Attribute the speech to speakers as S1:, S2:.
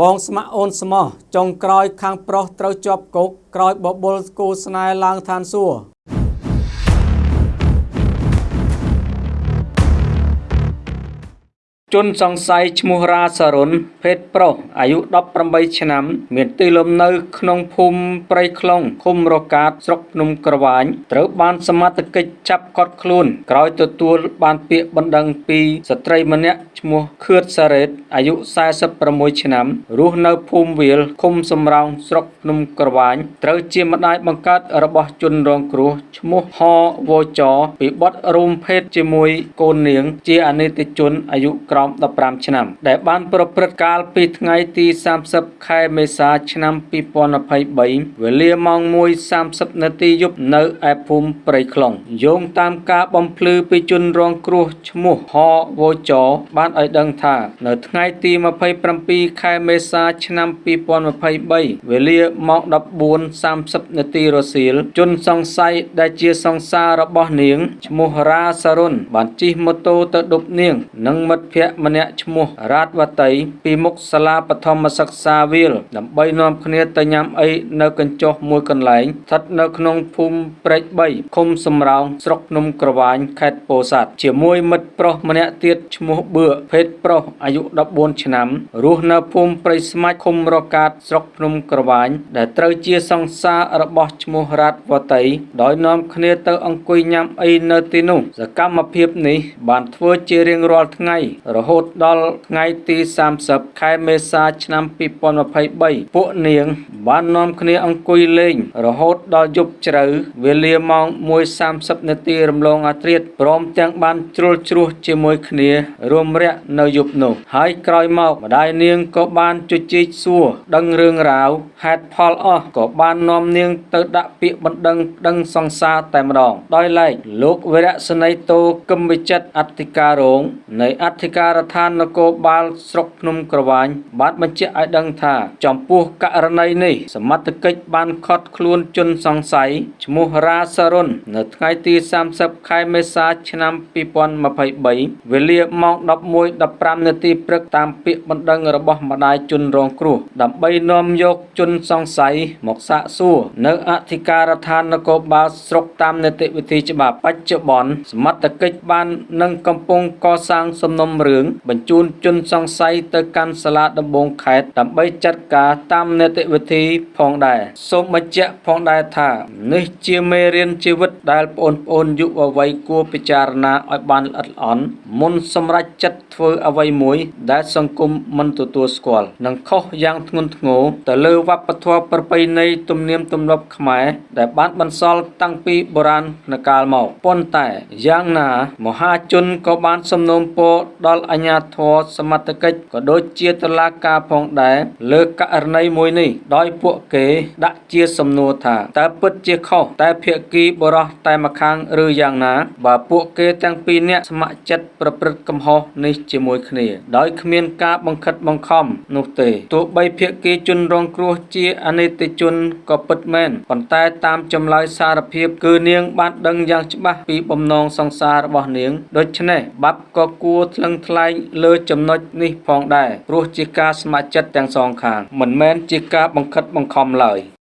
S1: បងស្ម័គ្រអូនស្មោះចុងក្រោយខាងប្រុសត្រូវជាប់គុកក្រោយបបុលគូស្នេហ៍ឡើងឋានសួគ៌ ជនសង្ស័យឈ្មោះរាសរុនភេទប្រុសអាយុ18ឆ្នាំ មានទីលំនៅ ក្នុងភូមិព្រៃខ្លុងឃុំរកាតស្រុកភ្នំក្រវាញត្រូវបានសមត្ថកិច្ចចាប់ឃាត់ខ្លួន ក្រោយទទួលបានពាក្យបណ្ដឹងពីស្ត្រីម្នាក់ឈ្មោះខឿតសារ៉េតអាយុ46ឆ្នាំរស់នៅភូមិវាលឃុំសំរោងស្រុកភ្នំក្រវាញត្រូវជាម្ដាយបង្កើតរបស់ជនរងគ្រោះឈ្មោះហវចពីបទរួមភេទជាមួយកូននាង ជាអនិច្ចជនអាយុក្រោម15ឆ្នាំ ដែលបានប្រព្រឹត្តកាលពីថ្ងៃទី30ខែមេសាឆ្នាំ2023វេលាម៉ោង1:30នាទីយប់នៅឯភូមិព្រៃខ្លុងយោងតាមការបំភ្លឺពីជនរងគ្រោះឈ្មោះហវចបានឲ្យដឹងថា នៅថ្ងៃទី27ខែមេសាឆ្នាំ2023វេលាម៉ោង14:30នាទីរសៀលជនសង្ស័យដែលជាសង្សាររបស់នាងឈ្មោះរាសរុនបានជិះម៉ូតូទៅដប់នាង និងមិត្តភ័ក្តិម្នាក់ឈ្មោះរ៉ាតវតីពីមុខសាលាបឋមសិក្សាវាលដើម្បីនាំគ្នាទៅញ៉ាំអីនៅកញ្ចុះមួយកន្លែងស្ថិតនៅក្នុងភូមិព្រែក3ឃុំសំរោងស្រុកភ្នំក្រវាញខេត្តពោធិ៍សាត់ជាមួយមិត្តប្រុសម្នាក់ទៀតឈ្មោះបឿភេទប្រុសអាយុ14ឆ្នាំរស់នៅភូមិព្រៃស្មាច់ឃុំរកាតស្រុកភ្នំក្រវាញដែលត្រូវជាសង្សាររបស់ឈ្មោះរ៉ាតវតីដោយនាំគ្នាទៅអង្គុយញ៉ាំអីនៅទីនោះសកម្មភាពនេះបានធ្វើជារៀងរាល់ថ្ងៃរហូតដល់ថ្ងៃទី30ខែមេសាឆ្នាំ2023ពួកនាង បាននាំគ្នាអង្គុយលេង រហូតដល់យប់ជ្រៅវេលាម៉ោង1:30នាទីរំលងអាធ្រាត្រព្រមទាំងបានជ្រុលជ្រោះជាមួយគ្នារួមរយៈនៅយប់នោះ ហើយក្រោយមកម្ដាយនាងក៏បានជជែកសួរដឹងរឿងរ៉ាវហេតុផលអស់ក៏បាននាំនាងទៅដាក់ពាក្យបណ្ដឹងប្តឹងសង្សារតែម្ដងដោយឡែកលោកវរៈសនីតោគឹមវិចិត្រអធិការរងនៃអធិការដ្ឋាននគរបាលស្រុកភ្នំក្រវាញបានបញ្ជាក់ឲ្យដឹងថាចំពោះករណីនេះសមត្ថកិច្ចបានឃាត់ខ្លួនជនសង្ស័យឈ្មោះរាសរុននៅថ្ងៃទី30ខែមេសាឆ្នាំ2023វេលាម៉ោង11:15នាទីព្រឹកតាមពាក្យបណ្ដឹងរបស់ម្ដាយជនរងគ្រោះដើម្បីនាំយកជនសង្ស័យមកសាកសួរនៅអធិការដ្ឋាននគរបាលស្រុកតាមនីតិវិធីច្បាប់បច្ចុប្បន្នសមត្ថកិច្ចបាននឹងកំពុងកសាងសំណុំរឿងបញ្ជូនជនសង្ស័យទៅកាន់សាលាដំបងខេត្តដើម្បីចាត់ការតាមនីតិវិធីផងដែរសូមបញ្ជាក់ផងដែរថានេះជាមេរៀនជីវិតដែលបងប្អូនយុវវ័យគួរពិចារណាឲ្យបានល្អិតល្អន់មុនសម្រេចចិត្តធ្វើអ្វីមួយដែលសង្គមមិនទទួលស្គាល់និងខុសយ៉ាងធ្ងន់ធ្ងរទៅលើវប្បធម៌ប្រពៃណីទំនៀមទម្លាប់ខ្មែរដែលបានបន្សល់តាំងពីបុរាណកាលមកប៉ុន្តែយ៉ាងណាមហាជនក៏បានសំណូមពរដល់អាជ្ញាធរសមត្ថកិច្ចក៏ដូចជាតុលាការផងដែរលើករណីមួយនេះដោយពួកគេដាក់ជាសំណួរថាតើពិតជាខុសតែភាគីបរោះតែម្ខាងឬយ៉ាងណា បើពួកគេទាំងពីរនាក់ស្ម័គ្រចិត្តប្រព្រឹត្តកំហុសនេះជាមួយគ្នា ដោយគ្មានការបង្ខិតបង្ខំនោះទេទោះបីភាគីជនរងគ្រោះជាអនិច្ចជនក៏ពិតមែនប៉ុន្តែតាមចម្លើយសារភាពគឺនាងបានដឹងយ៉ាងច្បាស់ពីបំណងសង្សាររបស់នាងដូច្នេះបាប់ក៏គួរថ្លឹងថ្លែងលើចំណុចនេះផងដែរព្រោះជាការស្ម័គ្រចិត្តទាំងសងខាង មិនមែនជាការបង្ខិតបង្ខំឡើយ។